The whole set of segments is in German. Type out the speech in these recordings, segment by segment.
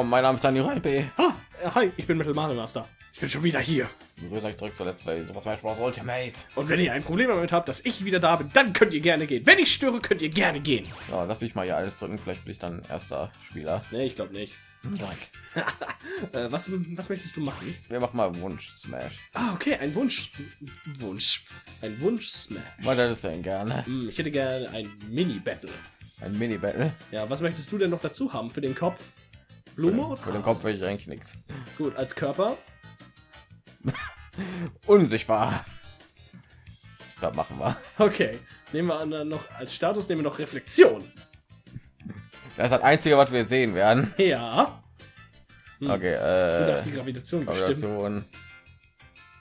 willkommen. Mein Name ist Daniel Reipe. Ah, äh, hi, ich bin Metal Mario Master. Ich bin schon wieder hier. Begrüße euch zurück zur Let's Play Super Smash Bros. Ultimate. Und wenn ihr ein Problem damit habt, dass ich wieder da bin, dann könnt ihr gerne gehen. Wenn ich störe, könnt ihr gerne gehen. Ja, lass mich mal hier alles drücken. Vielleicht bin ich dann erster Spieler. Nee, ich glaube nicht. Dank. Äh, was, was möchtest du machen? Wir machen mal Wunsch Smash. Ah, okay, ein Wunsch. Wunsch. Ein Wunsch-Smash. Was hättest du denn gerne? Hm, ich hätte gerne ein Mini-Battle. Ein Mini Battle. Ja, was möchtest du denn noch dazu haben? Für den Kopf? Blume? oder? Für den Kopf will ich eigentlich nichts. Gut, als Körper? Unsichtbar. Das machen wir. Okay. Nehmen wir an, dann noch als Status nehmen wir noch Reflexion. Das ist das einzige, was wir sehen werden. Ja. Hm. Okay. Du darfst die Äh, Gravitation. Gravitation.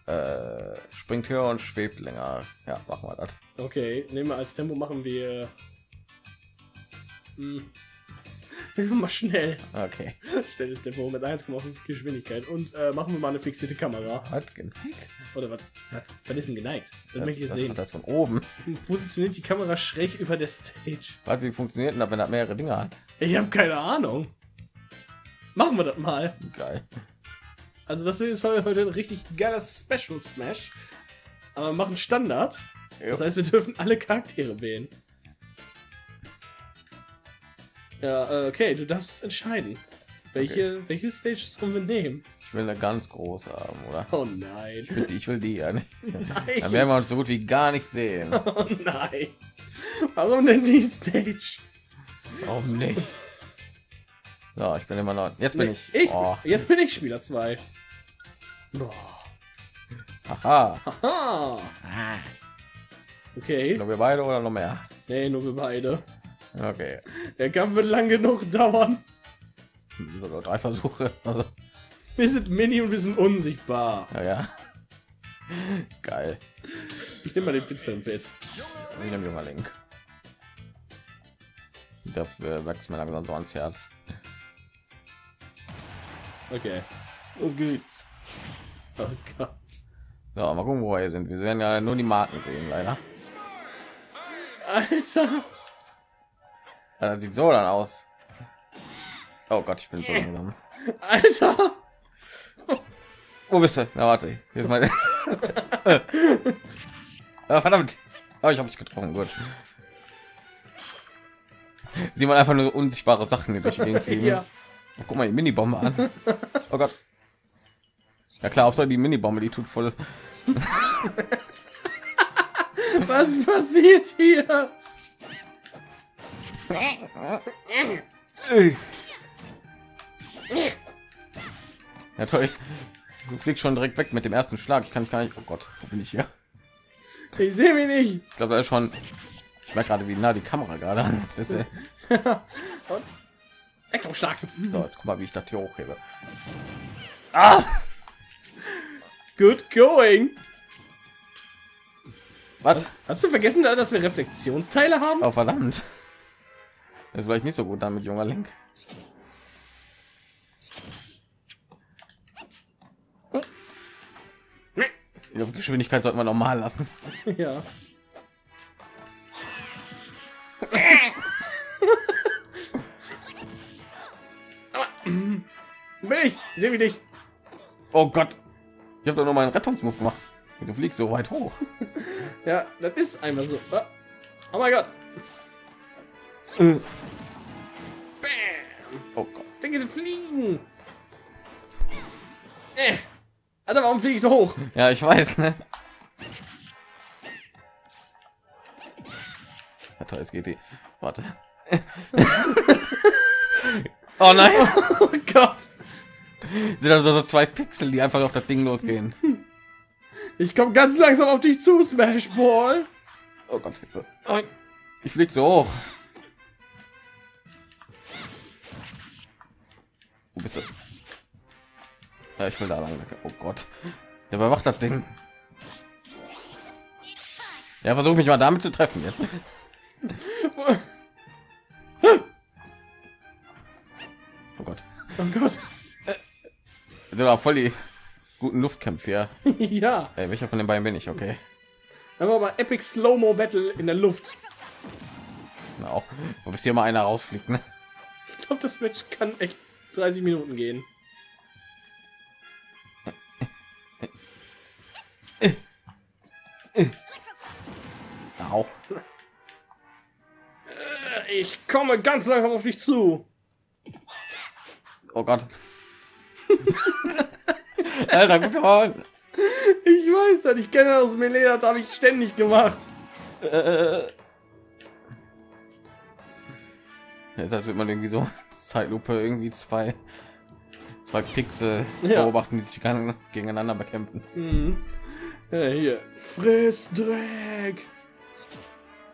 Äh, springt höher und schwebt länger. Ja, machen wir das. Okay, nehmen wir als Tempo machen wir. Hm. Mal schnell. Okay. Schnelles Tempo mit 1,5 Geschwindigkeit und äh, machen wir mal eine fixierte Kamera. Hat geneigt. Oder was? Was ist denn geneigt? Das Das, möchte ich das, sehen. das von oben. Positioniert die Kamera schräg über der Stage. Was, wie funktioniert denn das, wenn er mehrere Dinge hat? Ich habe keine Ahnung. Machen wir das mal. Geil. Also das ist heute ein richtig geiler Special Smash. Aber wir machen Standard. Das heißt, wir dürfen alle Charaktere wählen. Ja, äh, okay, du darfst entscheiden. Welche, welche Stage sollen wir nehmen? Ich will eine ganz große haben, oder? Oh nein. Ich will die, ich will die ja nicht. Dann Nein. werden wir uns so gut wie gar nicht sehen. Oh nein. Warum denn die Stage? Warum nicht? So, ich bin immer noch. Jetzt bin Nee, ich. ich Oh, Jetzt bin ich Spieler 2. Boah. haha. Haha. Okay. Nur wir beide oder noch mehr? Nee, nur wir beide. Okay. Der Kampf wird lang genug dauern. Sogar drei Versuche. Also, Wir sind mini und wir sind unsichtbar. ja, ja. Geil. Ich nehme mal den finsteren Pit. Wie ein junger Link. Dafür wächst mir langsam so ans Herz. Okay. Los geht's. Oh Gott. So, mal gucken, wo wir sind. Wir werden ja nur die Marken sehen, leider. Alter. Ja, Das sieht so dann aus. Oh Gott, ich bin so langsam. Alter. Wo bist du? Na warte, hier ist meine. ah, verdammt. Oh, ich habe dich getroffen. Gut. Sieht man einfach nur so unsichtbare Sachen die durch die Gegend fliegen. Ja. Oh, guck mal die Minibombe an. Oh Gott. Ja klar, auch so die Minibombe, die tut voll. Was passiert hier? Ja toll. Du fliegst schon direkt weg mit dem ersten Schlag. Ich kann ich gar nicht. Oh Gott, wo bin ich hier? Ich sehe mich nicht. Ich glaube, da ist schon. Ich merke gerade, wie nah die Kamera gerade an ist. Elektroschlag. So, jetzt guck mal, wie ich das hier hochhebe. Ah! Good going. Was? Hast du vergessen, dass wir Reflexionsteile haben? Oh verdammt. Das ist vielleicht nicht so gut damit, junger Link. Die Geschwindigkeit sollte man normal lassen. Ja. Ich? Sehe mich nicht. Oh Gott. Ich habe doch noch mal einen Rettungsmove gemacht. Wieso fliegt so weit hoch? Ja, das ist einfach so. Ah. Oh mein Gott. Bam. Oh Gott. Denke, fliegen. Äh. Alter, warum fliege ich so hoch? Ja, ich weiß, ne? Warte, es geht die. Warte. oh nein! Oh Gott. Sind also so zwei Pixel, die einfach auf das Ding losgehen. Ich komme ganz langsam auf dich zu, Smash Ball. Oh Gott, Hilfe. Ich flieg so hoch. Wo bist du? Ja, ich will da lang. Oh Gott. Der überwacht das Ding. Ja, versuch mich mal damit zu treffen jetzt. Oh Gott. Oh Gott. Sind auch voll die guten Luftkämpfe hier. ja. Ey, welcher von den beiden bin ich? Okay. Dann wir mal Epic Slow-Mo Battle in der Luft. Na, auch. Wo bist hier mal einer rausfliegt, ne? Ich glaube, das Match kann echt 30 Minuten gehen. Au. Äh, Ich komme ganz langsam auf dich zu. Oh Gott. Alter, guck mal. Ich weiß das, ich kenne das Melee, das habe ich ständig gemacht. Äh. Jetzt wird man irgendwie so Zeitlupe irgendwie zwei zwei Pixel Ja. beobachten, die sich gegeneinander bekämpfen. Mhm. Ja, hier. Friss Dreck.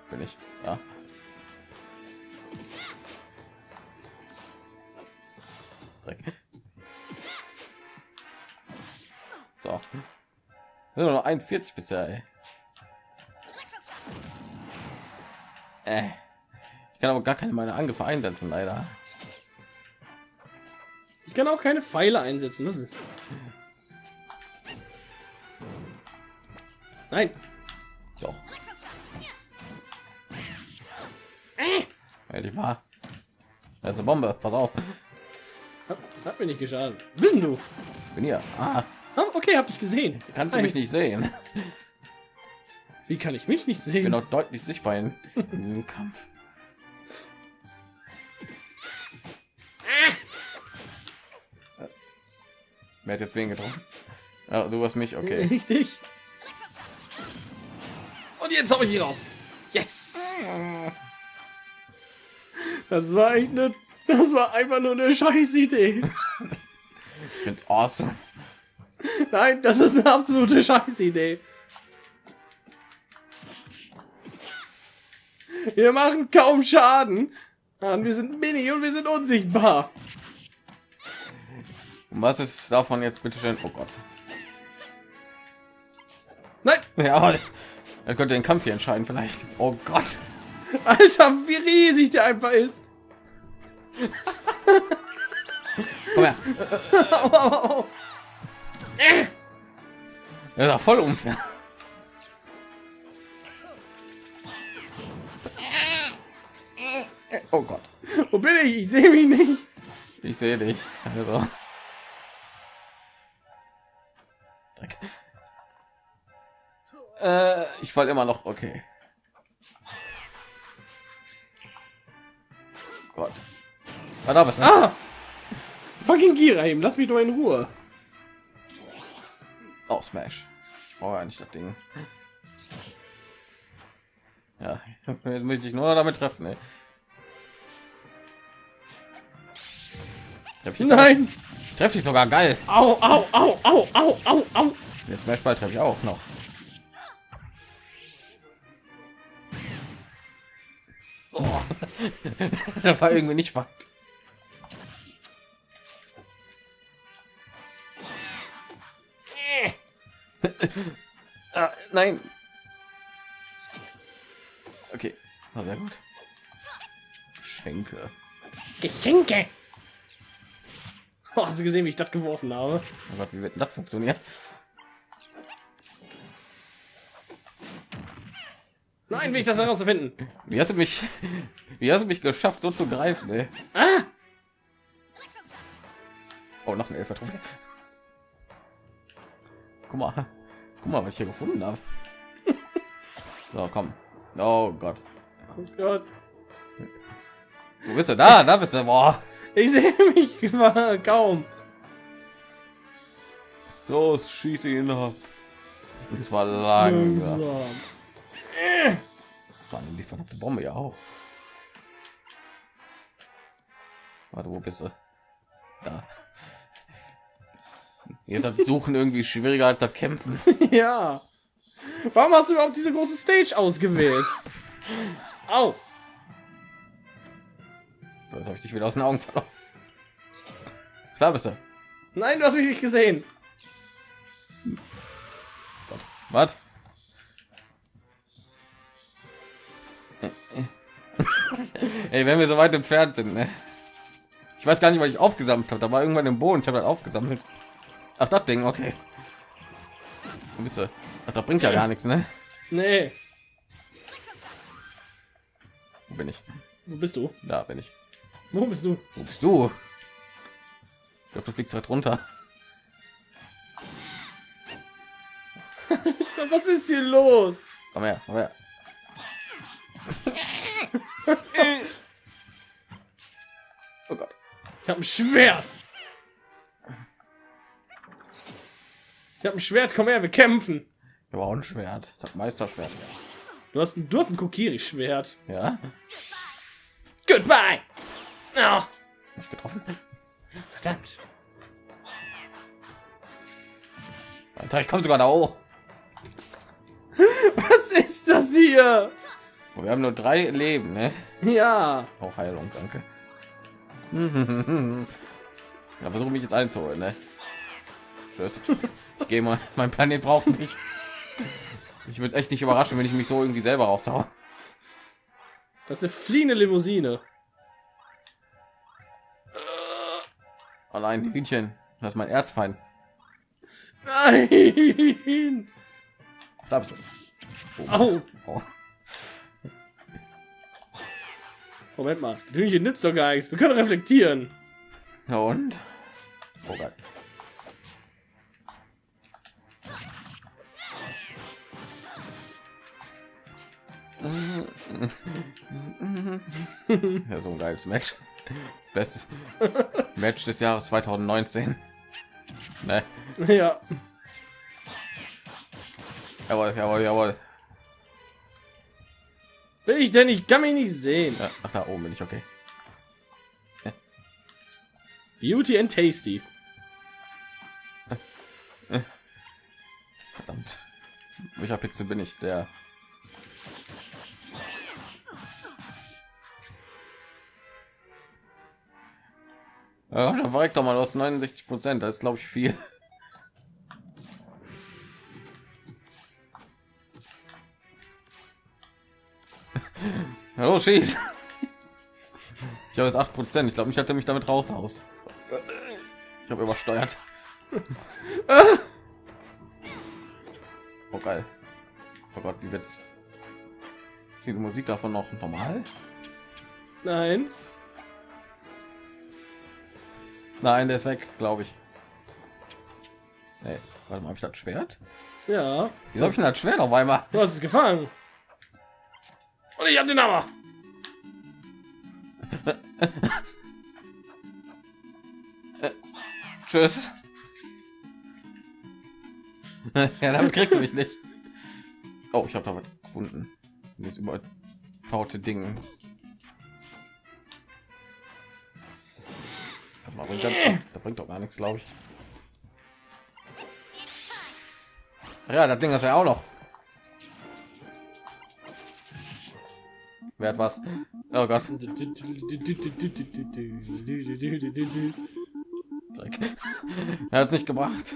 Bin ich. Ja. Dreck. So. Nur noch 41 bisher, ey. Äh. Ich kann aber gar keine meiner Angriffe einsetzen, leider. Ich kann auch keine Pfeile einsetzen. Nein. Doch. Hätte ich mal. Da ist eine Bombe, pass auf. Hat, hat mir nicht geschadet. Bist denn du? Bin hier. Ah, okay, hab dich gesehen. kannst du mich nicht sehen? Wie kann ich mich nicht Ich sehen? bin auch deutlich sichtbar in, in diesem Kampf. Wer hat jetzt wen getroffen? Ja, du hast mich, okay. Richtig. Und jetzt habe ich ihn raus. Yes. Das war echt eine. Das war einfach nur eine scheiß Idee. Ich find's awesome. Nein, das ist eine absolute scheiß Idee. Wir machen kaum Schaden. Und wir sind mini und wir sind unsichtbar. Und was ist davon jetzt bitte schön? Oh Gott. Nein, Ja, er könnte den Kampf hier entscheiden vielleicht. Oh Gott. Alter, wie riesig der einfach ist. Komm her. Das ist voll unfair. Oh Gott. Wo bin ich? Ich sehe mich nicht. Ich sehe dich. Also. Fall immer noch. Okay. Gott. Ah, da bist du. Ah! Fucking Gira eben, lass mich doch in Ruhe. Oh, Smash. Ich brauche eigentlich das Ding. Ja, jetzt möchte ich nur damit treffen. Ey. Treff Nein! Treffe ich sogar geil. Au, au, au, au, au, au, au. Jetzt Smashball treffe ich auch noch. Das war irgendwie nicht Fakt. ah, nein. Okay, war sehr gut. Schenke. Geschenke. Oh, hast du gesehen, wie ich das geworfen habe? Oh Gott, wie wird das funktionieren? Nein, will ich das herausfinden. Wie hast du mich, wie hast du mich geschafft, so zu greifen? Ey? Ah! Oh, noch eine Elfer-Trophäe. Guck mal, guck mal, was ich hier gefunden habe. So, komm. Oh Gott. Oh Gott. Wo bist du? Da, da bist du. Boah. Ich sehe mich kaum. Los, schieße ihn ab. Und zwar langsam. Langsam. Allem die verdammte Bombe ja auch. Warte, wo bist du? Da. Jetzt hat Suchen irgendwie schwieriger als das Kämpfen. Ja. Warum hast du überhaupt diese große Stage ausgewählt? Au. So, jetzt habe ich dich wieder aus den Augen verloren. Da bist du. Nein, du hast mich nicht gesehen. Was? Ey, wenn wir so weit entfernt sind, ne? Ich weiß gar nicht, was ich aufgesammelt habe. Da war irgendwann im Boden. Ich habe das aufgesammelt. Ach, das Ding, okay. Wo bist du? Ach, das bringt ja gar nichts, ne? Nee. Wo bin ich? Wo bist du? Da bin ich. Wo bist du? Wo bist du? glaube, du fliegst halt runter. Was ist hier los? Komm her, komm her. Oh Gott. Ich habe ein Schwert. Ich habe ein Schwert. Komm her, wir kämpfen. Ich habe auch ein Schwert. Ich habe Meisterschwert. Du hast ein, du hast ein Kokiri-Schwert. Ja. Goodbye. Oh, Nicht getroffen. verdammt. Alter, ich komme sogar da hoch. Was ist das hier? Oh, Wir haben nur drei Leben, ne? Ja. Auch Heilung, danke. Ja, versuche mich jetzt einzuholen, ne? Tschüss. Ich gehe mal. Mein Planet braucht mich. Ich würde es echt nicht überraschen, wenn ich mich so irgendwie selber raushaue. Das ist eine fliehende Limousine. Allein Hühnchen. Das ist mein Erzfeind. Nein. Da bist du. Oh. Moment mal. Hühnchen nützt doch gar nichts. Wir können reflektieren. Ja, und? Oh geil. Ja, so ein geiles Match. Bestes Match des Jahres 2019. Ne? Ja. Jawohl, jawohl, jawohl. Bin ich denn? Ich kann mich nicht sehen. Ach, da oben bin ich okay. Beauty and Tasty. Verdammt. Welcher Pixel bin ich? Der. Ja, da war ich doch mal aus 69 Prozent. Das ist glaube ich viel. Hallo, schieß. Ich habe jetzt 8 Prozent. Ich glaube, ich hatte mich damit raus aus. Ich habe übersteuert. Oh geil. Oh Gott, wie wird's? Ist die Musik davon noch normal? Nein. Nein, der ist weg, glaube ich. Nee, warte mal, habe ich das Schwert? Ja. Wieso habe ich denn das Schwert auf einmal? Du hast es gefangen. Und ich hab den Hammer. Tschüss. ja, damit kriegst du mich nicht. Oh, ich habe da was gefunden. Dieses überbaute Ding. Warte mal, bringt bringt doch gar nichts, glaube ich. Ja, das Ding ist ja auch noch. Wer hat was? Oh Gott. Er hat es nicht gebracht.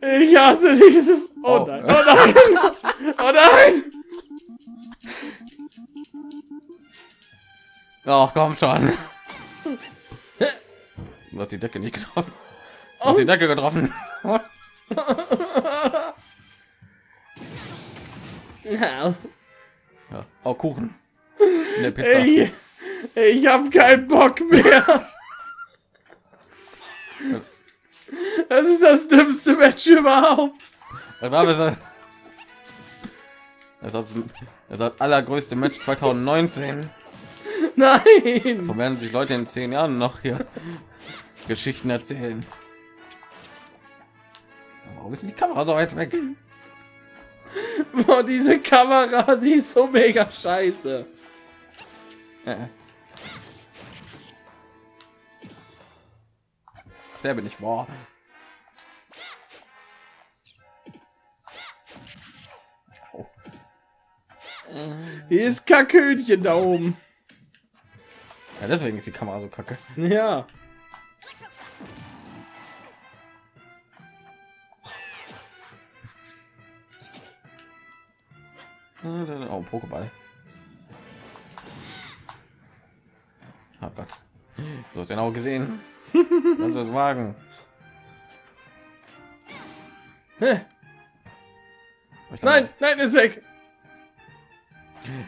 Ich hasse dieses. Oh, Oh. nein. Oh nein. Oh nein. Ach komm schon. Du hast die Decke nicht getroffen. Du hast die Decke getroffen. Ja. Oh, Kuchen. Eine Pizza. Ey, ich hab keinen Bock mehr. Das ist das dümmste Match überhaupt. Das war das, das, das, das, allergrößte Match 2019. Nein. Von werden sich Leute in zehn Jahren noch hier Geschichten erzählen. Warum ist die Kamera so weit weg? Boah, diese Kamera, die ist so mega scheiße. Äh. Der bin ich. Boah. Oh. Hier ist Kackhühnchen da oben. Ja, deswegen ist die Kamera so kacke. Ja. Pokéball. Oh Gott. Du hast genau gesehen. Kannst du es wagen? Nein, nein, ist weg.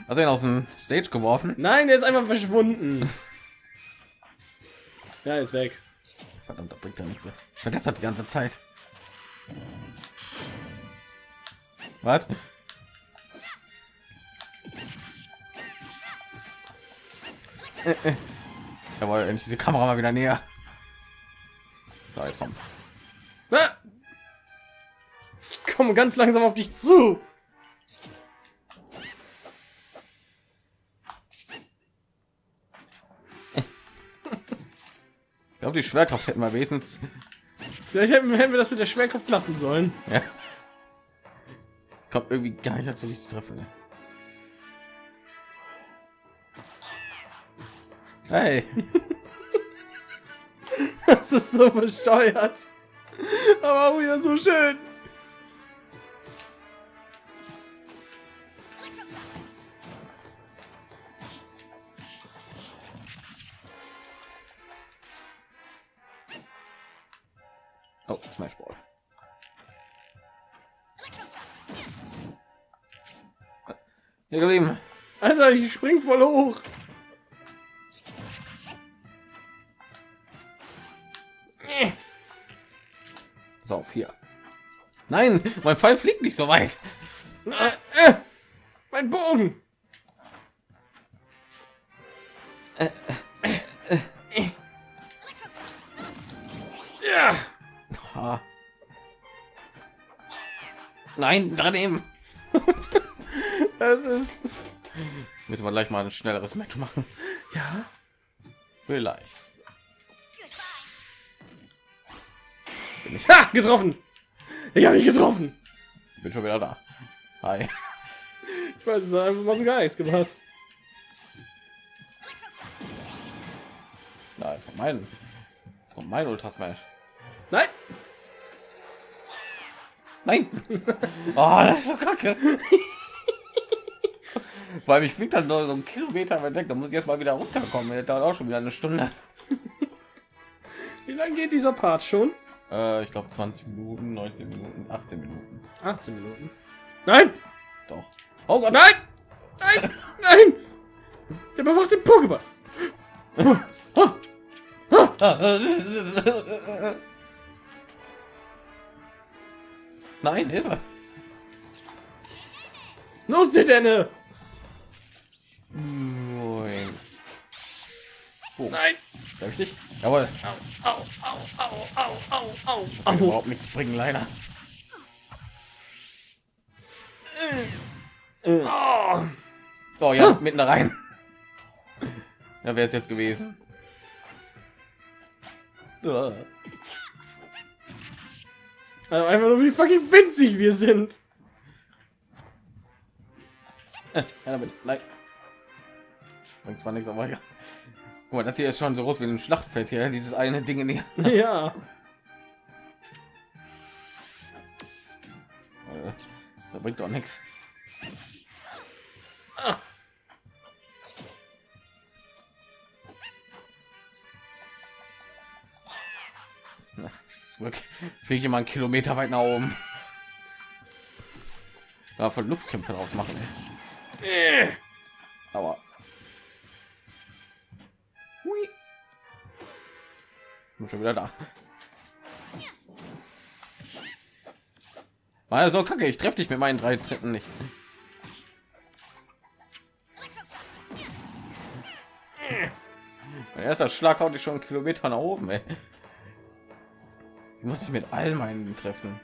Hast du ihn aus dem Stage geworfen? Nein, er ist einfach verschwunden. Ja, ist weg. Verdammt, da bringt er nichts. Vergesst hat die ganze Zeit. Was? Äh. Jawohl, endlich diese Kamera mal wieder näher. So, jetzt kommt. Ah! Ich komme ganz langsam auf dich zu. Ich glaube, die Schwerkraft hätten wir wenigstens. Vielleicht hätten, hätten wir das mit der Schwerkraft lassen sollen. Ja. Kommt irgendwie gar nicht dazu, dich zu treffen. Ne? Hey. Das ist so bescheuert. Aber auch wieder so schön. Oh, Smash Ball. Geblieben. Alter, ich spring voll hoch. So, auf hier. Nein, mein Pfeil fliegt nicht so weit. Äh, äh, mein Bogen. Ja. Ah. Nein, daneben. Das ist Müssen wir gleich mal ein schnelleres Match machen. ja. Vielleicht. Bin ich Ha, getroffen. Ich habe mich getroffen. bin schon wieder da. Hi. Ich weiß, es einfach mal so gar nichts gemacht. Da ist kommt mein. Kommt mein Ultra Smash. Nein. Nein. Oh, das ist so kacke. Weil ich fliegt dann nur so einen Kilometer weit weg. Da muss ich erst mal wieder runterkommen. Das dauert auch schon wieder eine Stunde. Wie lange geht dieser Part schon? Äh, ich glaube 20 Minuten, 19 Minuten, 18 Minuten. 18 Minuten. Nein. Doch. Oh Gott. Nein. Nein. Nein. Der bewacht den Pokéball. Nein, Hilfe. Los, der Denne. Oh, Nein. Dich? Jawohl. Au, au, au, au, au, au, au, überhaupt nichts bringen, leider. Oh. So, ja, mitten da rein. Ja, wäre es jetzt gewesen. Also einfach nur wie fucking winzig wir sind. Ja, damit. Nein. Bringt zwar nichts, aber ja. Guck mal, das hier ist schon so groß wie ein Schlachtfeld hier, dieses eine Ding hier. Ja. Äh, Das bringt doch nichts. Na, Zurück. Fliege ich mal einen Kilometer weit nach oben. Da von Luftkämpfe draus machen. Ey. Äh. Aber. Bin schon wieder da. War so kacke, ich treffe dich mit meinen drei Tritten nicht. Mein erster Schlag haut ich schon einen Kilometer nach oben, ey. Ich muss ich mit all meinen treffen.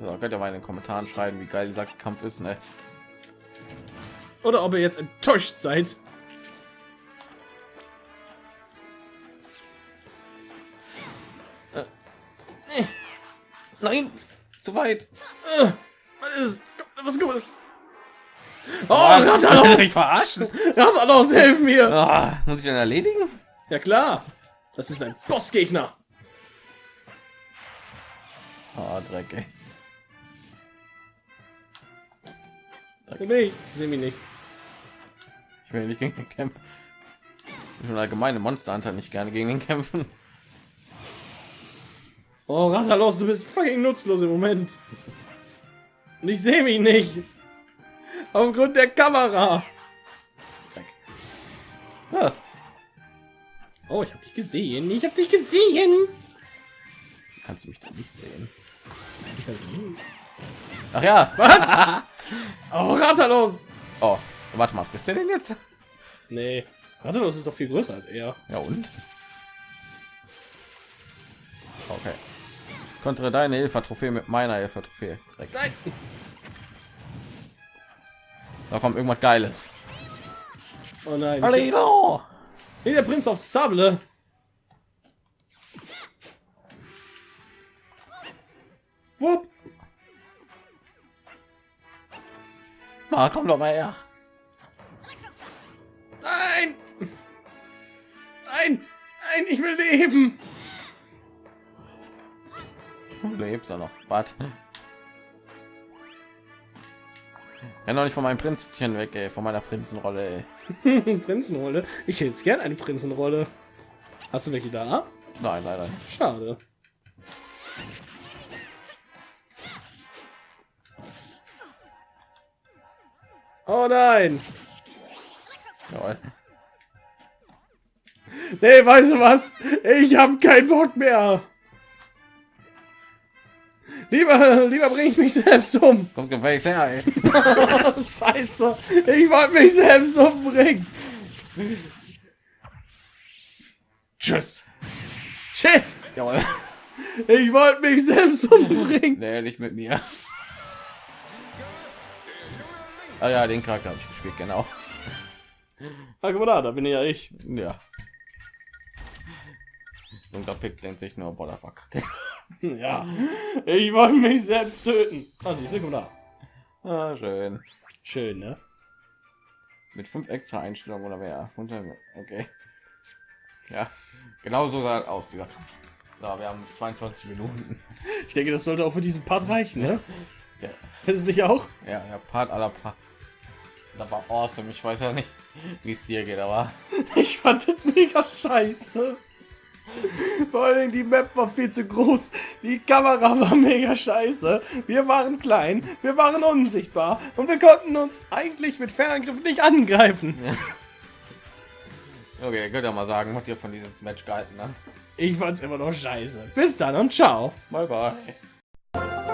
So, könnt ihr mal in den Kommentaren schreiben, wie geil dieser Kampf ist, ne? Oder ob ihr jetzt enttäuscht seid. Nein, zu weit. Äh, Was ist? Was ist? Oh, Ah, mich Ratalos! verarschen. Ratalos, hilf mir! Ah, muss ich den erledigen? Ja klar. Das ist ein Bossgegner. Ah, Dreck, ey. Wo bin ich? Seh mich nicht. Ich will nicht gegen den kämpfen. Ich will allgemeine Monster Hunter nicht gerne gegen den kämpfen. Oh, Ratalos, du bist fucking nutzlos im Moment. Und ich sehe mich nicht. Aufgrund der Kamera. Ah, Oh, ich habe dich gesehen. Ich habe dich gesehen. Kannst du mich da nicht sehen? Ach ja. Was? oh, Ratalos. Oh, warte mal, bist du denn jetzt? Nee, Ratalos ist doch viel größer als er. Ja und? Okay. Kontere deine Hilfe-Trophäe mit meiner Hilfe-Trophäe. Direkt. Nein. Da kommt irgendwas Geiles. Oh nein. Hallo! Nee, der Prinz auf Sable. Wupp. Ah, komm doch mal her. Nein! Nein! Nein, ich will leben! Du lebst ja noch. Warte. Renn doch nicht von meinem Prinzchen weg, ey. Von meiner Prinzenrolle, ey. Prinzenrolle. Ich hätte gern eine Prinzenrolle. Hast du welche da? Nein, leider. Schade. Oh nein! Jawohl. Nee, weißt du was? Ich habe keinen Bock mehr. Lieber, lieber bringe ich mich selbst um. Kommst gefälligst her, ey. Scheiße. Ich wollte mich selbst umbringen. Tschüss. Shit. Jawohl. Ich wollte mich selbst umbringen. Nee, nicht mit mir. Ah ja, den Charakter habe ich gespielt, genau. Ah, guck mal da, da bin ja ich. Ja. Dunkler Pick denkt sich nur, boah, fuck. Ja. Ich wollte mich selbst töten. Ah, siehst du, guck. Ah, schön. Schön, ne? Mit fünf extra Einstellungen oder mehr. Okay. Ja, genau so sah aus. Dieser. So, wir haben 22 Minuten. Ich denke, das sollte auch für diesen Part reichen, ne? Ja, Findest du nicht auch? ja, ja Part aller Part. Das war awesome. Ich weiß ja nicht, wie es dir geht, aber Ich fand das mega scheiße. Vor Dingen die Map war viel zu groß, die Kamera war mega scheiße, wir waren klein, wir waren unsichtbar und wir konnten uns eigentlich mit Fernangriff nicht angreifen. okay, könnt ihr mal sagen, was ihr von diesem Match gehalten habt. Ich fand's immer noch scheiße. Bis dann und ciao. Bye bye.